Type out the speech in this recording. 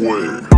way.